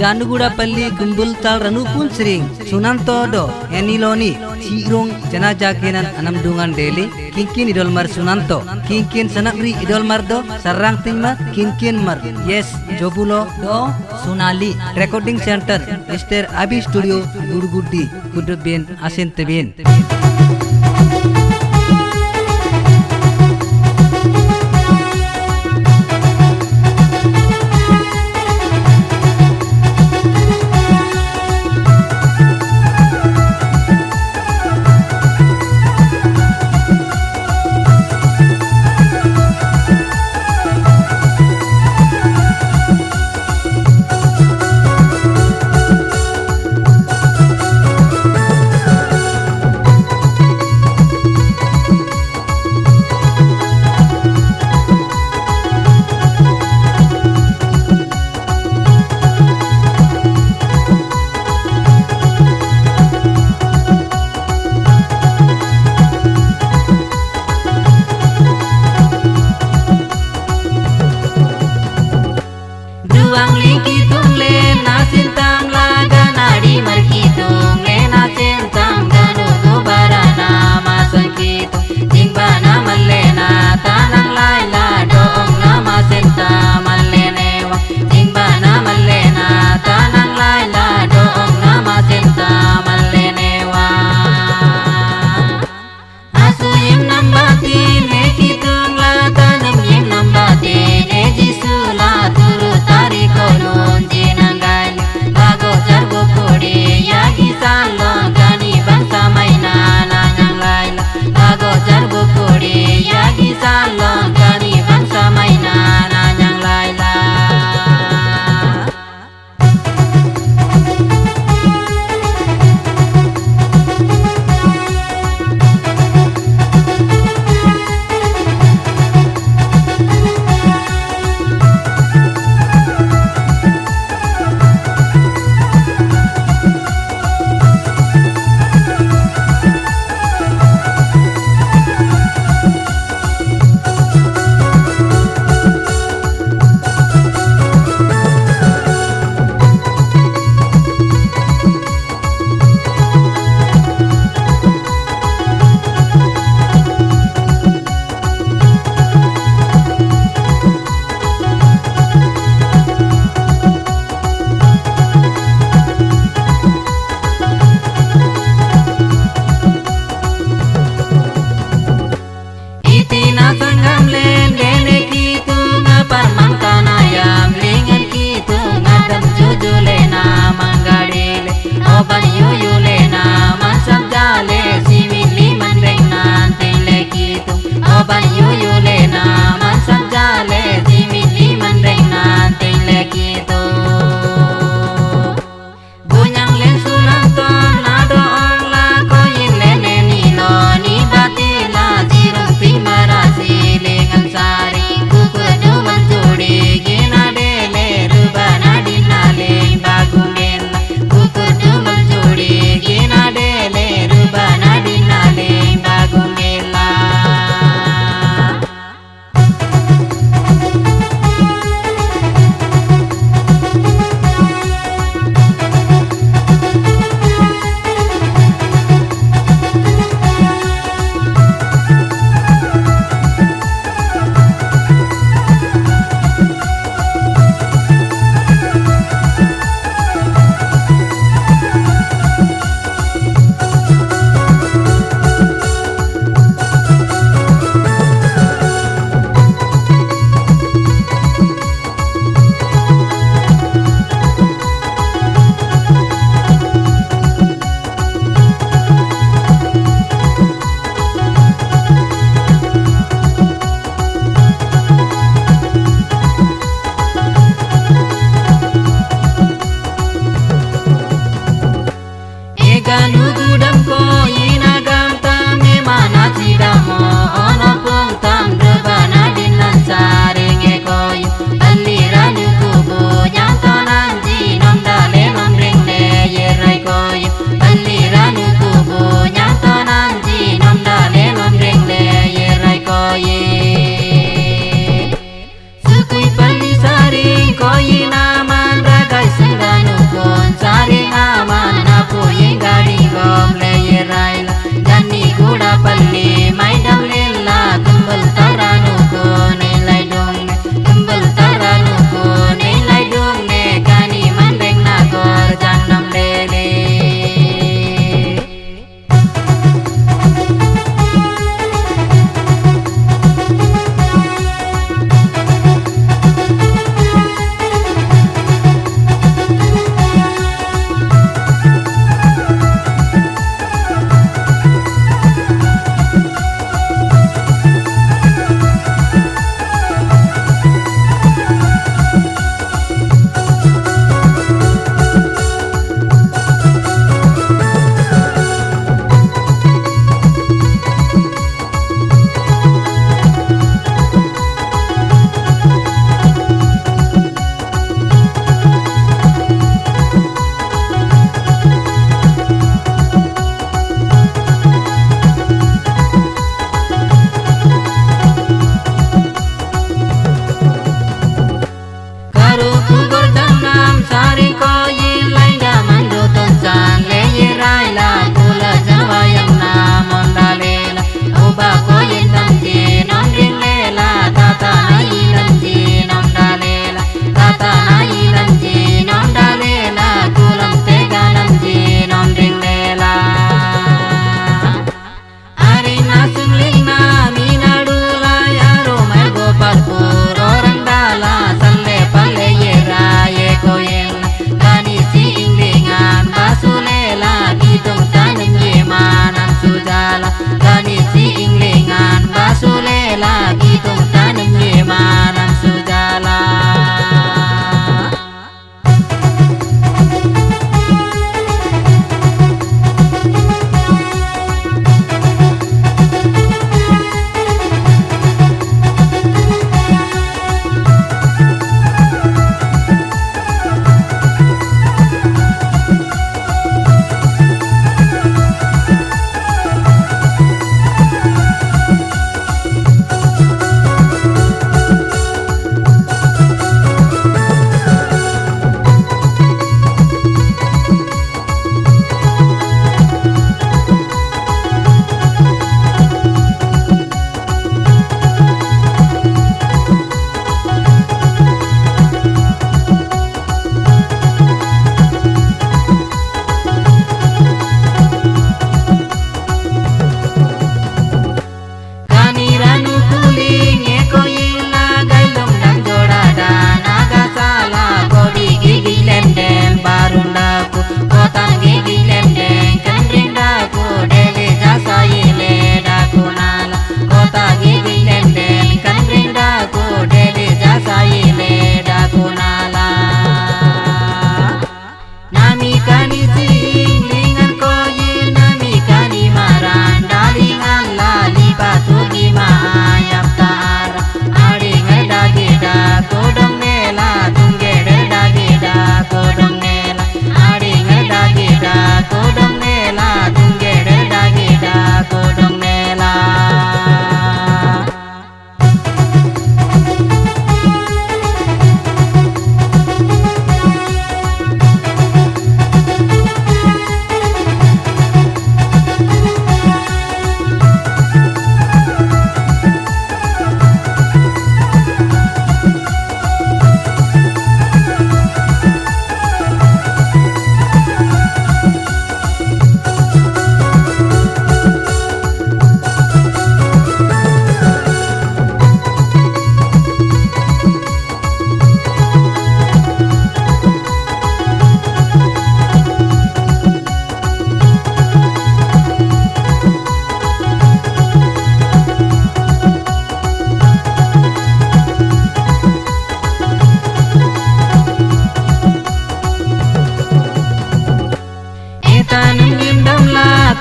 Janugudapalli Kumbultal Ranupun Sering Sunanto do Eniloni Cirong Janaja kenan anamdungan deli Kinkin idol mar Sunanto Kinkin sanakri idol mar do Sarang tingma Kinkin mar Yes Jobulo do Sunali Recording Center Mr. Abi Studio Gurgudi Kudubin Asintebin Ruang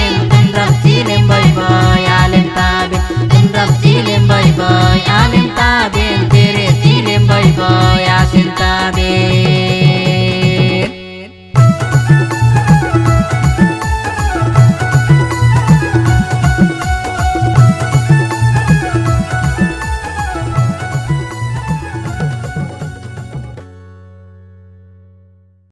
again.